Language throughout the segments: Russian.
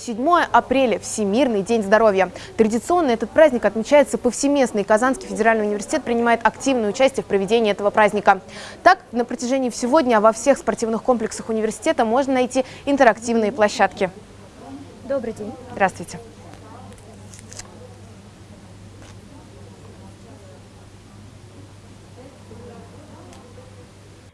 7 апреля – Всемирный день здоровья. Традиционно этот праздник отмечается повсеместно, и Казанский федеральный университет принимает активное участие в проведении этого праздника. Так, на протяжении всего дня во всех спортивных комплексах университета можно найти интерактивные площадки. Добрый день. Здравствуйте.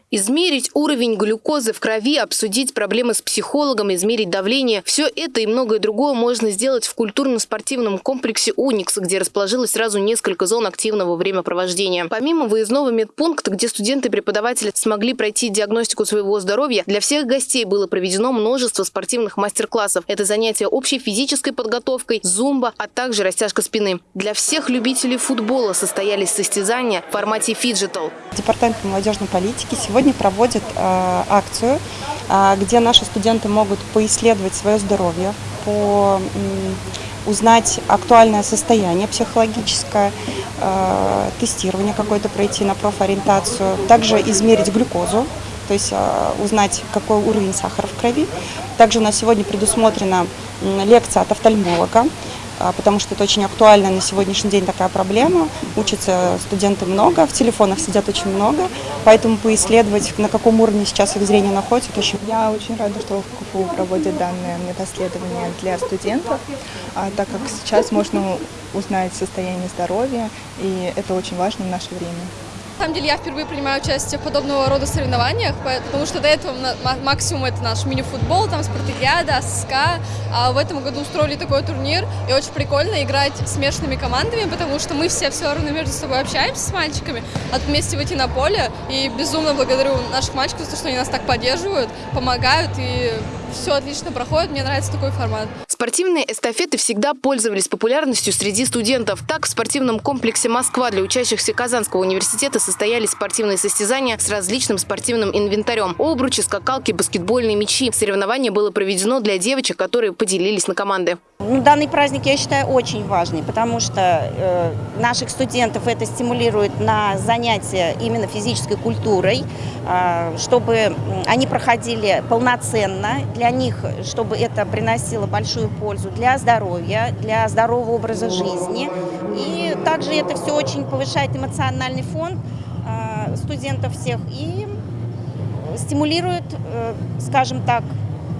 Измерить уровень глюкозы в крови, обсудить проблемы с психологом, измерить давление – все это и многое другое можно сделать в культурно-спортивном комплексе «Уникс», где расположилось сразу несколько зон активного времяпровождения. Помимо выездного медпункта, где студенты и преподаватели смогли пройти диагностику своего здоровья, для всех гостей было проведено множество спортивных мастер-классов. Это занятия общей физической подготовкой, зумба, а также растяжка спины. Для всех любителей футбола состоялись состязания в формате фиджитал. Департамент молодежной политики сегодня сегодня проводит э, акцию, э, где наши студенты могут поисследовать свое здоровье, по, узнать актуальное состояние психологическое, э, тестирование какое-то пройти на профориентацию, также измерить глюкозу, то есть узнать, какой уровень сахара в крови. Также у нас сегодня предусмотрена лекция от офтальмолога, потому что это очень актуально на сегодняшний день такая проблема. Учатся студенты много, в телефонах сидят очень много, поэтому поисследовать, на каком уровне сейчас их зрение находится, это очень... Я очень рада, что в КФУ проводят данное медосследование для студентов, а, так как сейчас можно узнать состояние здоровья, и это очень важно в наше время. На самом деле я впервые принимаю участие в подобного рода соревнованиях, потому что до этого максимум это наш мини-футбол, там спартакиада, СКА, а в этом году устроили такой турнир, и очень прикольно играть смешанными командами, потому что мы все все равно между собой общаемся с мальчиками, тут вместе выйти на поле, и безумно благодарю наших мальчиков за то, что они нас так поддерживают, помогают, и все отлично проходит, мне нравится такой формат. Спортивные эстафеты всегда пользовались популярностью среди студентов. Так, в спортивном комплексе «Москва» для учащихся Казанского университета состоялись спортивные состязания с различным спортивным инвентарем. Обручи, скакалки, баскетбольные мячи. Соревнование было проведено для девочек, которые поделились на команды. Ну, данный праздник я считаю очень важный, потому что э, наших студентов это стимулирует на занятия именно физической культурой, э, чтобы они проходили полноценно, для них, чтобы это приносило большую пользу для здоровья, для здорового образа жизни. И также это все очень повышает эмоциональный фон э, студентов всех и стимулирует, э, скажем так,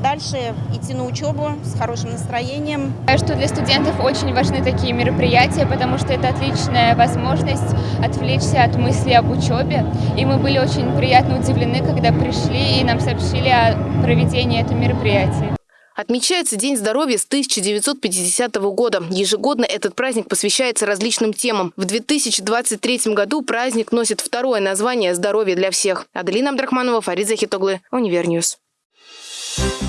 дальше идти на учебу с хорошим настроением. Что для студентов очень важны такие мероприятия, потому что это отличная возможность отвлечься от мысли об учебе. И мы были очень приятно удивлены, когда пришли и нам сообщили о проведении этого мероприятия. Отмечается День здоровья с 1950 года. Ежегодно этот праздник посвящается различным темам. В 2023 году праздник носит второе название «Здоровье для всех». Аделина Абдрахманова, Фарид Захитоглы, Univer News. Thank you.